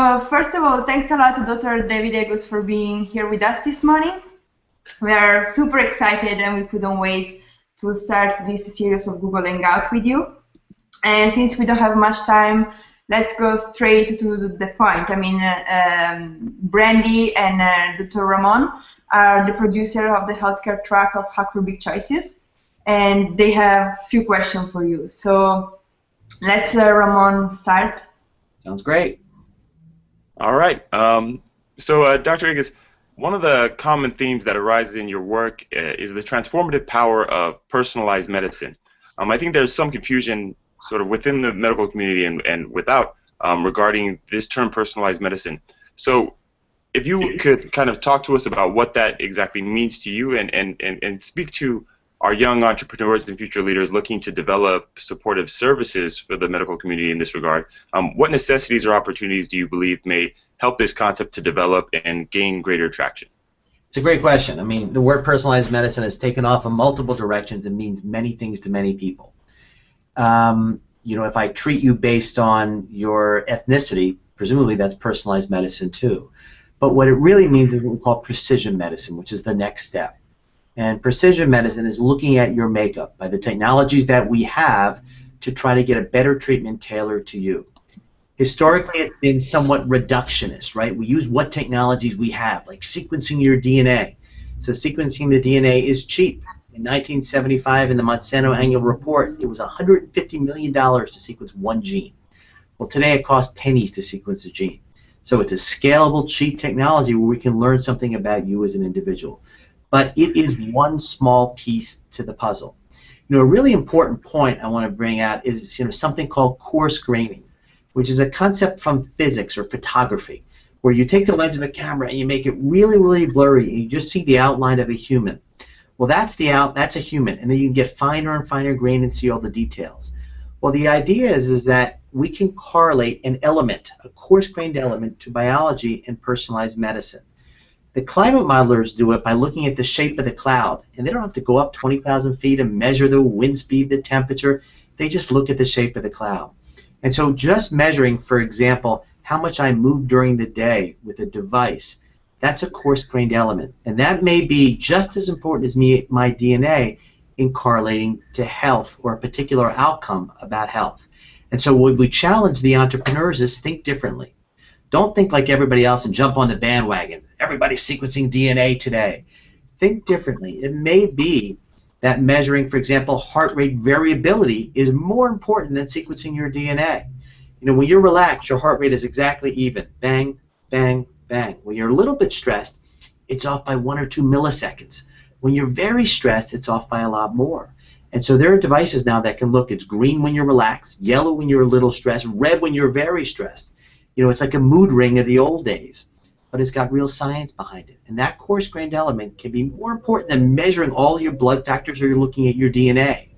Uh, first of all, thanks a lot to Dr. David Agus for being here with us this morning. We are super excited and we couldn't wait to start this series of Google Hangout with you. And since we don't have much time, let's go straight to the point. I mean, uh, um, Brandy and uh, Dr. Ramon are the producer of the healthcare track of Hack for Big Choices, and they have a few questions for you. So let's let Ramon start. Sounds great. All right. Um, so, uh, Dr. Agus, one of the common themes that arises in your work uh, is the transformative power of personalized medicine. Um, I think there's some confusion sort of within the medical community and, and without um, regarding this term personalized medicine. So if you could kind of talk to us about what that exactly means to you and, and, and, and speak to our young entrepreneurs and future leaders looking to develop supportive services for the medical community in this regard, um, what necessities or opportunities do you believe may help this concept to develop and gain greater traction? It's a great question. I mean, the word personalized medicine has taken off in multiple directions and means many things to many people. Um, you know, if I treat you based on your ethnicity, presumably that's personalized medicine too. But what it really means is what we call precision medicine, which is the next step. And precision medicine is looking at your makeup by the technologies that we have to try to get a better treatment tailored to you. Historically, it's been somewhat reductionist, right? We use what technologies we have, like sequencing your DNA. So sequencing the DNA is cheap. In 1975, in the Monsanto annual report, it was $150 million to sequence one gene. Well, today it costs pennies to sequence a gene. So it's a scalable, cheap technology where we can learn something about you as an individual. But it is one small piece to the puzzle. You know, a really important point I want to bring out is you know something called coarse graining, which is a concept from physics or photography, where you take the lens of a camera and you make it really, really blurry, and you just see the outline of a human. Well, that's the out. That's a human, and then you can get finer and finer grain and see all the details. Well, the idea is is that we can correlate an element, a coarse-grained element, to biology and personalized medicine. The climate modelers do it by looking at the shape of the cloud, and they don't have to go up 20,000 feet and measure the wind speed, the temperature. They just look at the shape of the cloud. And so just measuring, for example, how much I move during the day with a device, that's a coarse-grained element. And that may be just as important as me, my DNA in correlating to health or a particular outcome about health. And so what we challenge the entrepreneurs is think differently. Don't think like everybody else and jump on the bandwagon. Everybody's sequencing DNA today. Think differently. It may be that measuring, for example, heart rate variability is more important than sequencing your DNA. You know, when you're relaxed, your heart rate is exactly even. Bang, bang, bang. When you're a little bit stressed, it's off by one or two milliseconds. When you're very stressed, it's off by a lot more. And so there are devices now that can look, it's green when you're relaxed, yellow when you're a little stressed, red when you're very stressed. You know, it's like a mood ring of the old days, but it's got real science behind it. And that coarse grained element can be more important than measuring all your blood factors or you're looking at your DNA.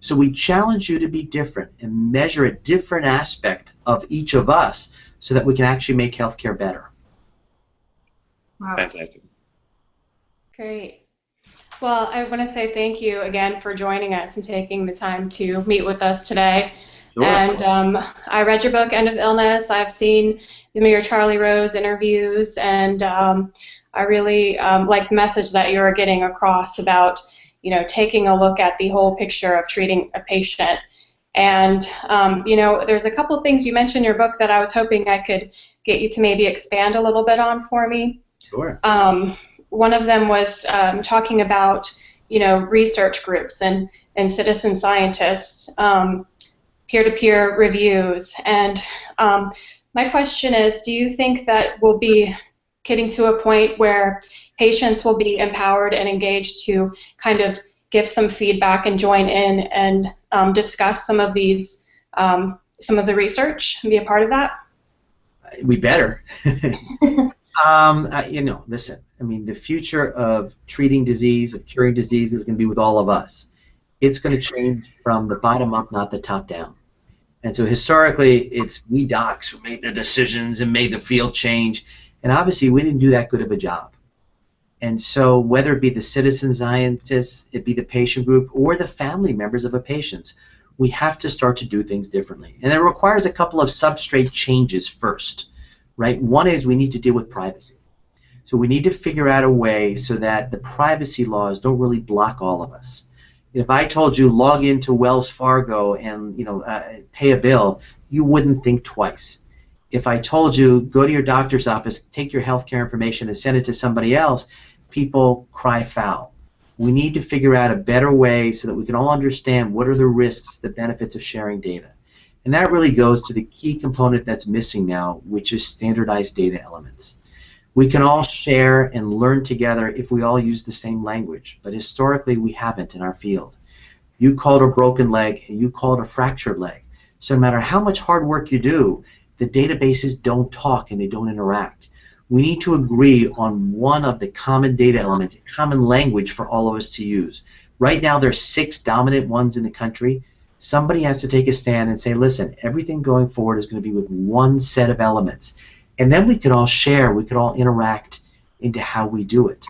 So we challenge you to be different and measure a different aspect of each of us so that we can actually make healthcare better. Wow. Fantastic. Great. Well, I want to say thank you again for joining us and taking the time to meet with us today. Sure. And um, I read your book, End of Illness. I've seen the Mayor Charlie Rose interviews, and um, I really um, like the message that you're getting across about, you know, taking a look at the whole picture of treating a patient. And um, you know, there's a couple things you mentioned in your book that I was hoping I could get you to maybe expand a little bit on for me. Sure. Um, one of them was um, talking about you know research groups and and citizen scientists, um, peer-to-peer reviews, and um, my question is, do you think that we'll be getting to a point where patients will be empowered and engaged to kind of give some feedback and join in and um, discuss some of these um, some of the research and be a part of that? We better. um, uh, you know, listen. I mean, the future of treating disease, of curing disease, is going to be with all of us. It's going to change from the bottom up, not the top down. And so historically, it's we docs who made the decisions and made the field change. And obviously, we didn't do that good of a job. And so, whether it be the citizen scientists, it be the patient group, or the family members of a patient, we have to start to do things differently. And it requires a couple of substrate changes first. right? One is we need to deal with privacy. So we need to figure out a way so that the privacy laws don't really block all of us. If I told you log into Wells Fargo and you know uh, pay a bill, you wouldn't think twice. If I told you go to your doctor's office, take your healthcare information and send it to somebody else, people cry foul. We need to figure out a better way so that we can all understand what are the risks, the benefits of sharing data. And that really goes to the key component that's missing now, which is standardized data elements. We can all share and learn together if we all use the same language, but historically we haven't in our field. You call it a broken leg and you call it a fractured leg. So no matter how much hard work you do, the databases don't talk and they don't interact. We need to agree on one of the common data elements, a common language for all of us to use. Right now there's six dominant ones in the country. Somebody has to take a stand and say, listen, everything going forward is going to be with one set of elements and then we could all share, we could all interact into how we do it.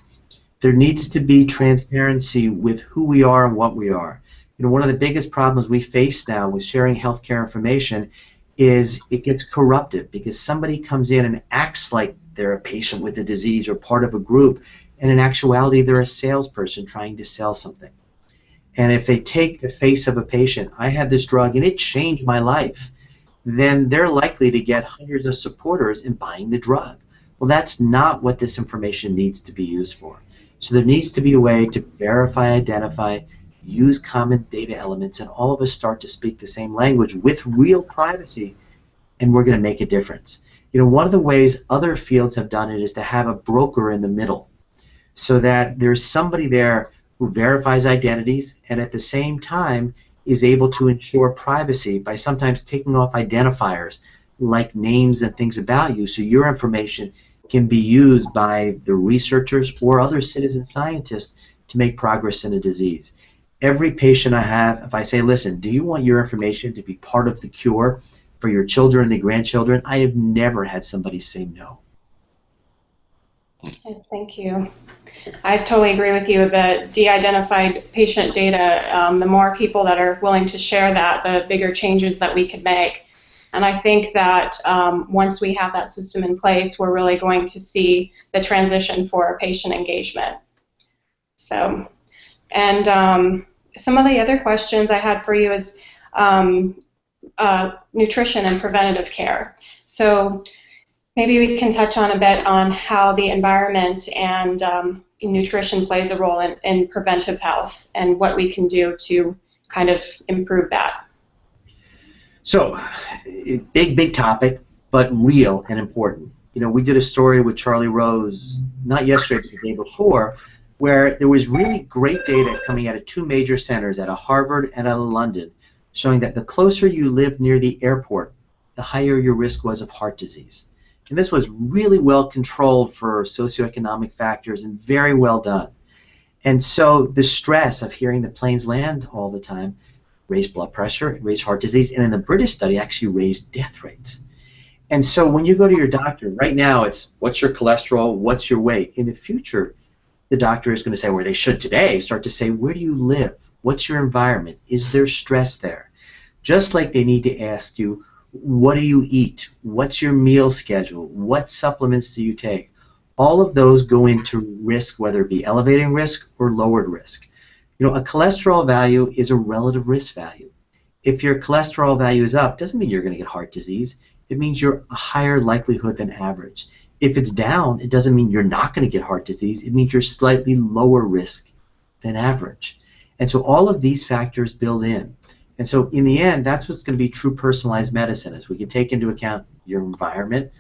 There needs to be transparency with who we are and what we are. You know, one of the biggest problems we face now with sharing healthcare information is it gets corrupted because somebody comes in and acts like they're a patient with a disease or part of a group, and in actuality they're a salesperson trying to sell something. And if they take the face of a patient, I had this drug and it changed my life then they're likely to get hundreds of supporters in buying the drug. Well, that's not what this information needs to be used for. So there needs to be a way to verify, identify, use common data elements, and all of us start to speak the same language with real privacy, and we're going to make a difference. You know, one of the ways other fields have done it is to have a broker in the middle, so that there's somebody there who verifies identities, and at the same time is able to ensure privacy by sometimes taking off identifiers like names and things about you so your information can be used by the researchers or other citizen scientists to make progress in a disease. Every patient I have, if I say, listen, do you want your information to be part of the cure for your children and grandchildren? I have never had somebody say no. Yes, thank you. I totally agree with you. The de-identified patient data, um, the more people that are willing to share that, the bigger changes that we could make. And I think that um, once we have that system in place, we're really going to see the transition for patient engagement. So, and um, some of the other questions I had for you is um, uh, nutrition and preventative care. So maybe we can touch on a bit on how the environment and um, nutrition plays a role in, in preventive health and what we can do to kind of improve that. So, big, big topic, but real and important. You know, we did a story with Charlie Rose, not yesterday, but the day before, where there was really great data coming out of two major centers, at a Harvard and of London, showing that the closer you lived near the airport, the higher your risk was of heart disease. And this was really well controlled for socioeconomic factors and very well done. And so the stress of hearing the planes land all the time raised blood pressure, raised heart disease, and in the British study actually raised death rates. And so when you go to your doctor, right now it's what's your cholesterol, what's your weight. In the future, the doctor is going to say, where they should today, start to say, where do you live? What's your environment? Is there stress there? Just like they need to ask you, what do you eat? What's your meal schedule? What supplements do you take? All of those go into risk, whether it be elevating risk or lowered risk. You know, a cholesterol value is a relative risk value. If your cholesterol value is up, doesn't mean you're going to get heart disease. It means you're a higher likelihood than average. If it's down, it doesn't mean you're not going to get heart disease. It means you're slightly lower risk than average. And so all of these factors build in. And so in the end, that's what's going to be true personalized medicine is we can take into account your environment,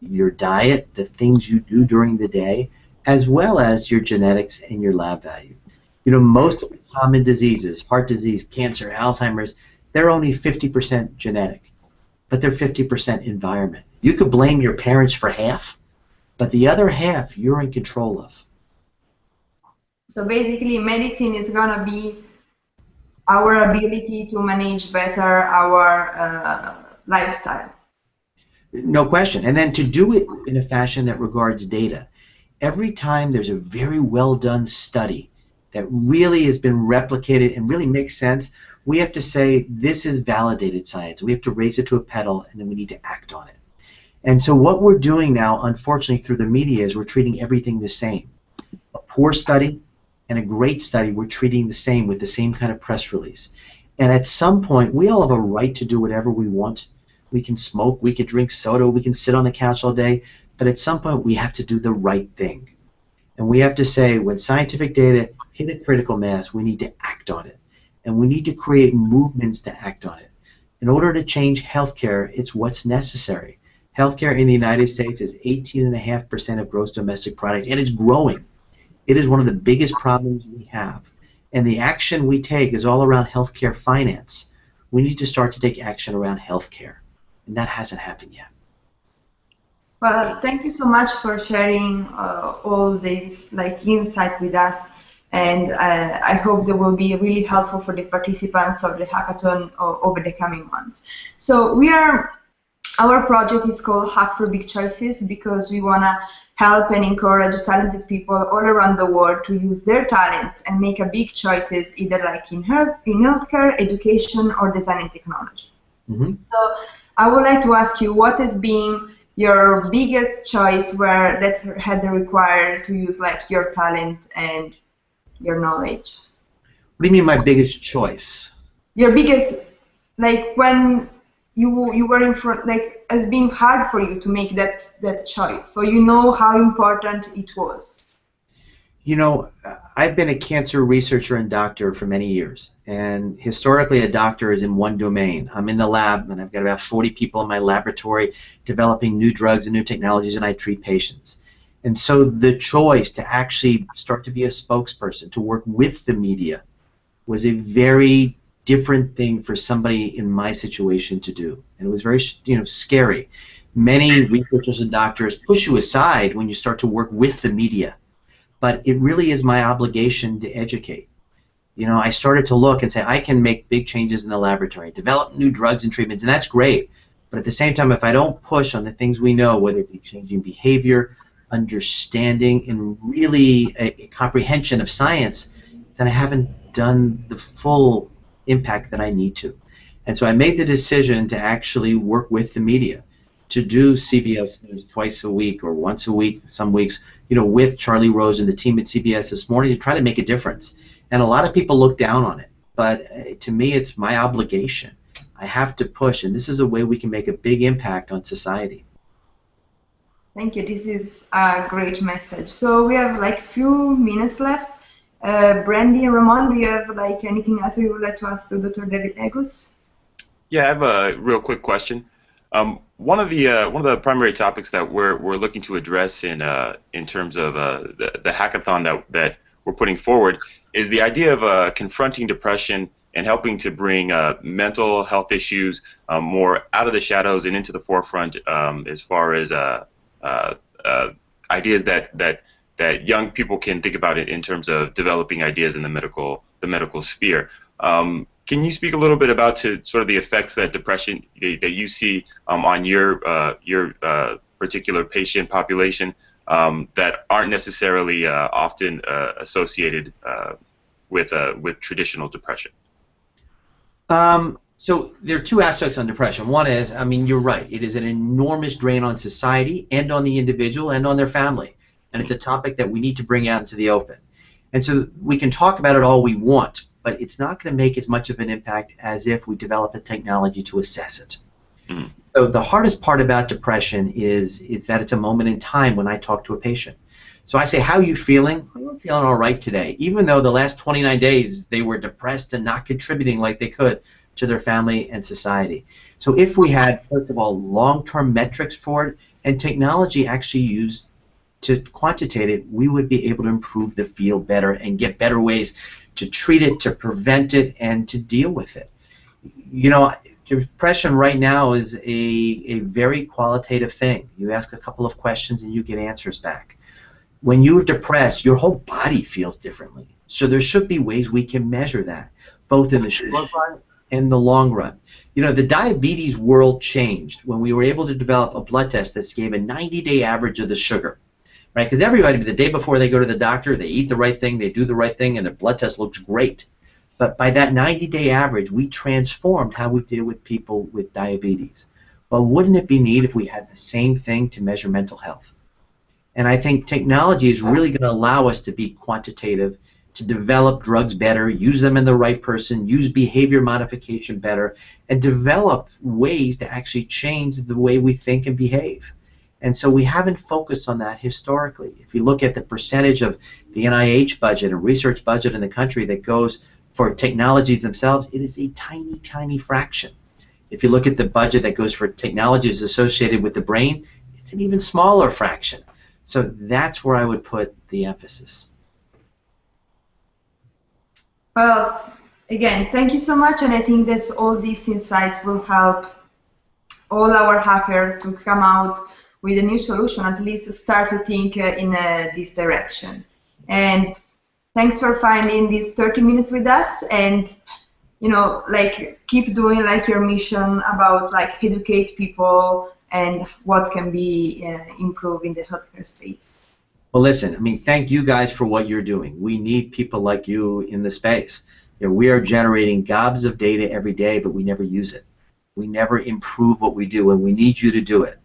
your diet, the things you do during the day, as well as your genetics and your lab value. You know, most common diseases, heart disease, cancer, Alzheimer's, they're only 50% genetic, but they're 50% environment. You could blame your parents for half, but the other half you're in control of. So basically, medicine is going to be our ability to manage better our uh, lifestyle. No question. And then to do it in a fashion that regards data. Every time there's a very well done study that really has been replicated and really makes sense, we have to say this is validated science. We have to raise it to a pedal and then we need to act on it. And so what we're doing now, unfortunately, through the media is we're treating everything the same. A poor study and a great study, we're treating the same with the same kind of press release. And at some point, we all have a right to do whatever we want. We can smoke, we can drink soda, we can sit on the couch all day, but at some point we have to do the right thing. And we have to say when scientific data hit a critical mass, we need to act on it. And we need to create movements to act on it. In order to change healthcare, it's what's necessary. Healthcare in the United States is 18.5% of gross domestic product, and it's growing. It is one of the biggest problems we have. And the action we take is all around healthcare finance. We need to start to take action around healthcare, and that hasn't happened yet. Well, thank you so much for sharing uh, all this like insight with us, and uh, I hope they will be really helpful for the participants of the hackathon over the coming months. So we are, our project is called Hack for Big Choices because we wanna help and encourage talented people all around the world to use their talents and make a big choices either like in health, in healthcare, education, or design and technology. Mm-hmm. So I would like to ask you what has been your biggest choice where that had required to use like your talent and your knowledge? What do you mean my biggest choice? Your biggest, like when you you were in front, like as being hard for you to make that that choice, so you know how important it was. You know, I've been a cancer researcher and doctor for many years, and historically a doctor is in one domain. I'm in the lab, and I've got about 40 people in my laboratory developing new drugs and new technologies, and I treat patients. And so the choice to actually start to be a spokesperson, to work with the media, was a very different thing for somebody in my situation to do, and it was very, you know, scary. Many researchers and doctors push you aside when you start to work with the media but it really is my obligation to educate. You know, I started to look and say I can make big changes in the laboratory, develop new drugs and treatments, and that's great. But at the same time, if I don't push on the things we know, whether it be changing behavior, understanding, and really a, a comprehension of science, then I haven't done the full impact that I need to. And so I made the decision to actually work with the media to do CBS News twice a week or once a week, some weeks, you know, with Charlie Rose and the team at CBS this morning to try to make a difference. And a lot of people look down on it, but uh, to me, it's my obligation. I have to push, and this is a way we can make a big impact on society. Thank you. This is a great message. So we have like few minutes left. Uh, Brandy and Ramon, do you have like anything else you would like to ask to Dr. David Agus? Yeah, I have a real quick question. Um, one of the uh, one of the primary topics that we're we're looking to address in uh, in terms of uh, the, the hackathon that that we're putting forward is the idea of uh, confronting depression and helping to bring uh, mental health issues um, more out of the shadows and into the forefront um, as far as uh, ideas that that that young people can think about it in terms of developing ideas in the medical the medical sphere. Um, can you speak a little bit about to sort of the effects that depression that you see um, on your uh, your uh, particular patient population um, that aren't necessarily uh, often uh, associated uh, with uh, with traditional depression? Um, so there are two aspects on depression. One is, I mean, you're right. It is an enormous drain on society and on the individual and on their family, and it's a topic that we need to bring out into the open. And so we can talk about it all we want, but it's not going to make as much of an impact as if we develop a technology to assess it. Mm. So the hardest part about depression is is that it's a moment in time when I talk to a patient. So I say, "How are you feeling?" I'm feeling all right today, even though the last 29 days they were depressed and not contributing like they could to their family and society. So if we had, first of all, long-term metrics for it and technology actually used to quantitate it, we would be able to improve the field better and get better ways to treat it, to prevent it, and to deal with it. You know, depression right now is a, a very qualitative thing. You ask a couple of questions and you get answers back. When you're depressed, your whole body feels differently. So there should be ways we can measure that, both in the short run and the long run. You know, the diabetes world changed when we were able to develop a blood test that gave a 90-day average of the sugar right? Because everybody, the day before they go to the doctor, they eat the right thing, they do the right thing, and their blood test looks great. But by that 90-day average, we transformed how we deal with people with diabetes. But wouldn't it be neat if we had the same thing to measure mental health? And I think technology is really going to allow us to be quantitative, to develop drugs better, use them in the right person, use behavior modification better, and develop ways to actually change the way we think and behave. And so we haven't focused on that historically. If you look at the percentage of the NIH budget and research budget in the country that goes for technologies themselves, it is a tiny, tiny fraction. If you look at the budget that goes for technologies associated with the brain, it's an even smaller fraction. So that's where I would put the emphasis. Well, again, thank you so much, and I think that all these insights will help all our hackers to come out with a new solution, at least start to think uh, in uh, this direction. And thanks for finding these 30 minutes with us, and you know, like keep doing like your mission about like educate people and what can be uh, improved in the healthcare space. Well, listen, I mean, thank you guys for what you're doing. We need people like you in the space. You know, we are generating gobs of data every day, but we never use it. We never improve what we do, and we need you to do it.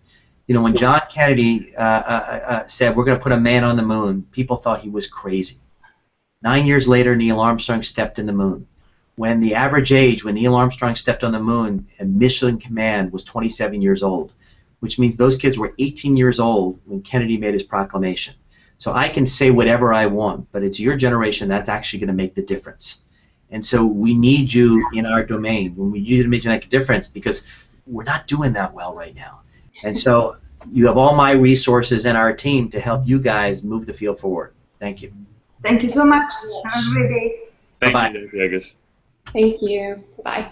You know, when John Kennedy uh, uh, uh, said we're going to put a man on the moon, people thought he was crazy. Nine years later, Neil Armstrong stepped in the moon. When the average age when Neil Armstrong stepped on the moon and Mission Command was 27 years old, which means those kids were 18 years old when Kennedy made his proclamation. So I can say whatever I want, but it's your generation that's actually going to make the difference. And so we need you in our domain. We need you to make a difference because we're not doing that well right now. And so you have all my resources and our team to help you guys move the field forward. Thank you. Thank you so much. Have a great day. Thank Bye-bye. you, Dr. Agus. Thank you. Bye.